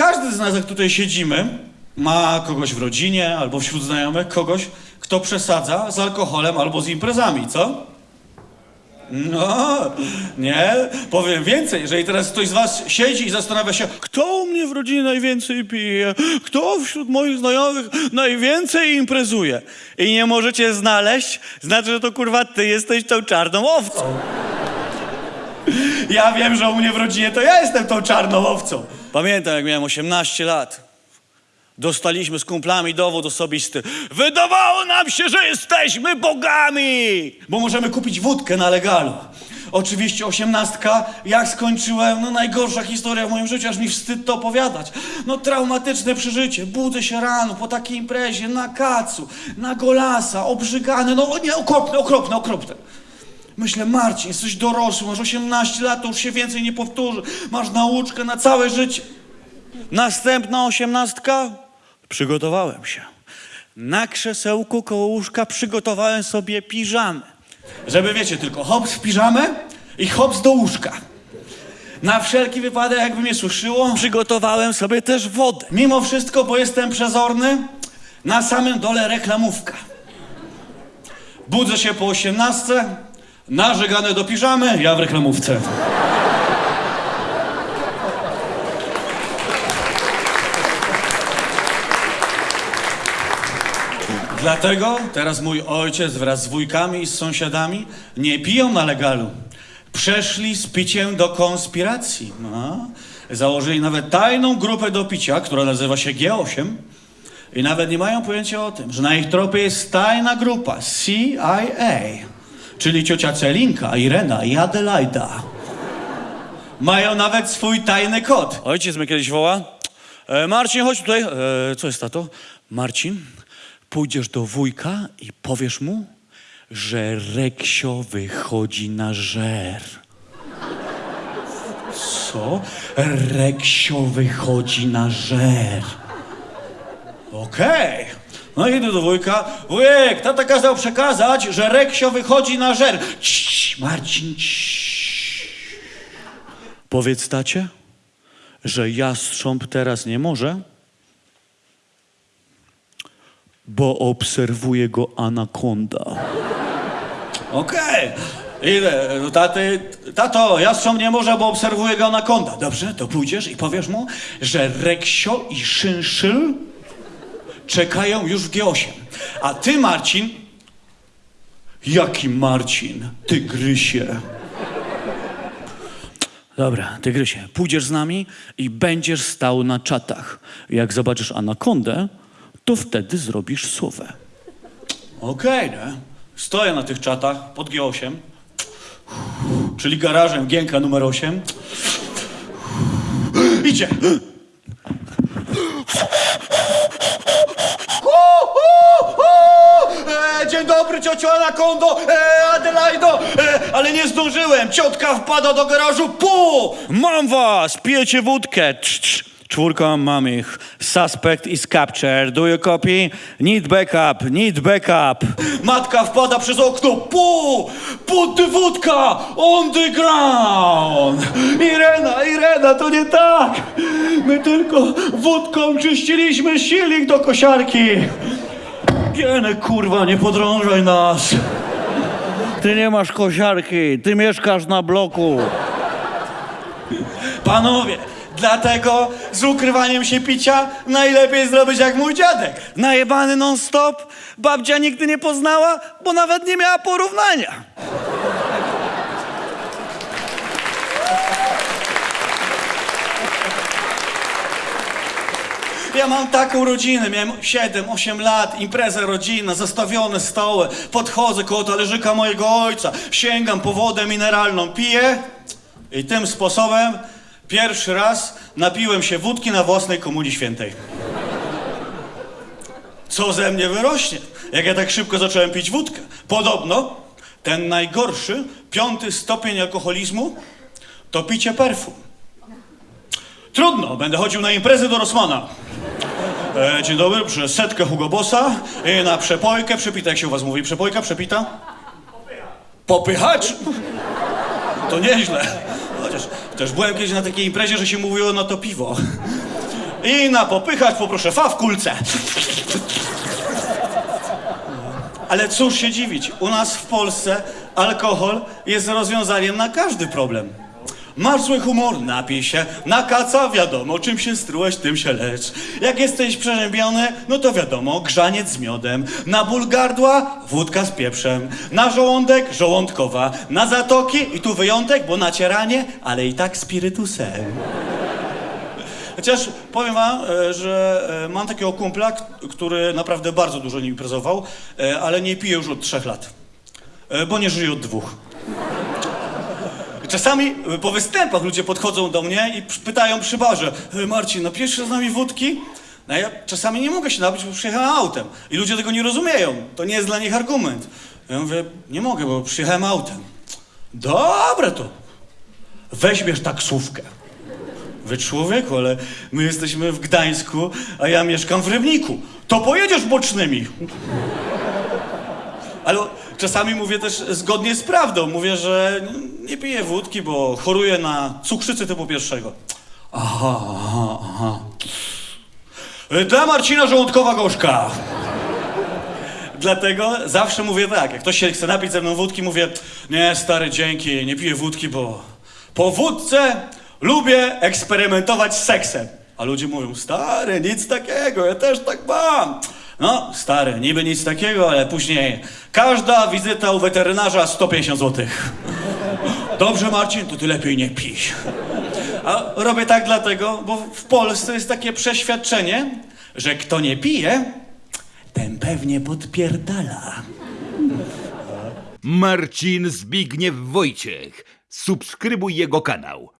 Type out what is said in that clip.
każdy z nas, jak tutaj siedzimy, ma kogoś w rodzinie albo wśród znajomych, kogoś, kto przesadza z alkoholem albo z imprezami, co? No, nie, powiem więcej, jeżeli teraz ktoś z was siedzi i zastanawia się, kto u mnie w rodzinie najwięcej pije, kto wśród moich znajomych najwięcej imprezuje i nie możecie znaleźć, znaczy, że to kurwa ty jesteś tą czarną owcą. Ja wiem, że u mnie w rodzinie to ja jestem tą czarną owcą. Pamiętam, jak miałem 18 lat. Dostaliśmy z kumplami dowód osobisty. Wydawało nam się, że jesteśmy bogami! Bo możemy kupić wódkę na legalu. Oczywiście osiemnastka, jak skończyłem, no najgorsza historia w moim życiu, aż mi wstyd to opowiadać. No traumatyczne przeżycie, budzę się rano po takiej imprezie, na kacu, na golasa, obrzygany, no nie, okropne, okropne, okropne. Myślę, Marcin, jesteś dorosły, masz 18 lat, to już się więcej nie powtórzy. Masz nauczkę na całe życie. Następna osiemnastka? Przygotowałem się. Na krzesełku koło łóżka przygotowałem sobie piżamę. Żeby wiecie, tylko hops w piżamę i hops do łóżka. Na wszelki wypadek, jakby mnie suszyło, przygotowałem sobie też wodę. Mimo wszystko, bo jestem przezorny, na samym dole reklamówka. Budzę się po 18, narzegane do piżamy, ja w reklamówce. Dlatego teraz mój ojciec wraz z wujkami i z sąsiadami nie piją na legalu. Przeszli z piciem do konspiracji. No. Założyli nawet tajną grupę do picia, która nazywa się G8. I nawet nie mają pojęcia o tym, że na ich tropie jest tajna grupa CIA, czyli ciocia Celinka, Irena i Adelaida. Mają nawet swój tajny kod. Ojciec mnie kiedyś woła. E, Marcin, chodź tutaj. E, co jest tato? Marcin, pójdziesz do wujka i powiesz mu, że Reksio wychodzi na żer. Co? Reksio wychodzi na żer. Okej. No idę do wujka. Wujek, tata kazał przekazać, że Reksio wychodzi na żer. Cii, Marcin, cii. Powiedz tacie, że jastrząb teraz nie może, bo obserwuje go anakonda. Okej. Idę do taty. Tato, jastrząb nie może, bo obserwuje go anakonda. Dobrze, to pójdziesz i powiesz mu, że Reksio i Szynszyl czekają już w G8. A ty, Marcin... Jaki Marcin? Tygrysie. Dobra, Tygrysie, pójdziesz z nami i będziesz stał na czatach. Jak zobaczysz anakondę, to wtedy zrobisz słowę. Okej, nie? Stoję na tych czatach pod G8, czyli garażem Gienka numer 8. Idzie! Dzień dobry, ciociu Anakondo, e, Adelaido, e, ale nie zdążyłem, ciotka wpada do garażu, pu! Mam was, pijecie wódkę, Cz, cz. Mam ich. Suspect is captured. Do you copy? Need backup, need backup. Matka wpada przez okno. Pu! Put the wódka! On the ground! Irena, Irena, to nie tak! My tylko wódką czyściliśmy silnik do kosiarki. Gieny, kurwa, nie podrążaj nas. Ty nie masz kosiarki, ty mieszkasz na bloku. Panowie, dlatego z ukrywaniem się picia najlepiej zrobić jak mój dziadek. Najebany non-stop, babcia nigdy nie poznała, bo nawet nie miała porównania. Ja mam taką rodzinę, miałem 7-8 lat, impreza rodzinna, zastawione stoły, podchodzę koło talerzyka mojego ojca, sięgam po wodę mineralną, piję i tym sposobem pierwszy raz napiłem się wódki na własnej komunii świętej. Co ze mnie wyrośnie, jak ja tak szybko zacząłem pić wódkę? Podobno ten najgorszy, piąty stopień alkoholizmu to picie perfum. Trudno, będę chodził na imprezy do Rosmana. E, dzień dobry, przez setkę Hugo Bossa i na przepojkę przepita. Jak się u was mówi? Przepojka, przepita? Popychacz? To nieźle. Chociaż też byłem kiedyś na takiej imprezie, że się mówiło na to piwo. I na popychać poproszę fa w kulce. Ale cóż się dziwić, u nas w Polsce alkohol jest rozwiązaniem na każdy problem. Masz zły humor, napij się, na kaca wiadomo, czym się strułeś, tym się lecz. Jak jesteś przeziębiony, no to wiadomo, grzaniec z miodem. Na ból gardła, wódka z pieprzem. Na żołądek, żołądkowa. Na zatoki, i tu wyjątek, bo nacieranie, ale i tak spirytusem. Chociaż powiem wam, e, że e, mam takiego kumpla, który naprawdę bardzo dużo nie imprezował, e, ale nie pije już od trzech lat. Bo nie żyje od dwóch. Czasami e, po występach ludzie podchodzą do mnie i pytają przy barze, "E, Marcin, napijesz się z nami wódki? No ja czasami nie mogę się napić, bo przyjechałem autem. I ludzie tego nie rozumieją. To nie jest dla nich argument. Ja mówię, nie mogę, bo przyjechałem autem. Dobra to. Weźmiesz taksówkę. Wy człowieku, ale my jesteśmy w Gdańsku, a ja mieszkam w Rybniku. To pojedziesz bocznymi. Ale czasami mówię też zgodnie z prawdą. Mówię, że nie piję wódki, bo choruję na cukrzycę typu pierwszego. Aha, aha, aha. Dla Marcina żołądkowa gorzka. Dlatego zawsze mówię tak, jak ktoś się chce napić ze mną wódki, mówię, nie stary, dzięki, nie piję wódki, bo po wódce lubię eksperymentować z seksem. A ludzie mówią, stary, nic takiego, ja też tak mam. No, stary, niby nic takiego, ale później każda wizyta u weterynarza 150 zł. Dobrze, Marcin, to ty lepiej nie pij. A robię tak dlatego, bo w Polsce jest takie przeświadczenie, że kto nie pije, ten pewnie podpierdala. Marcin Zbigniew Wojciech. Subskrybuj jego kanał.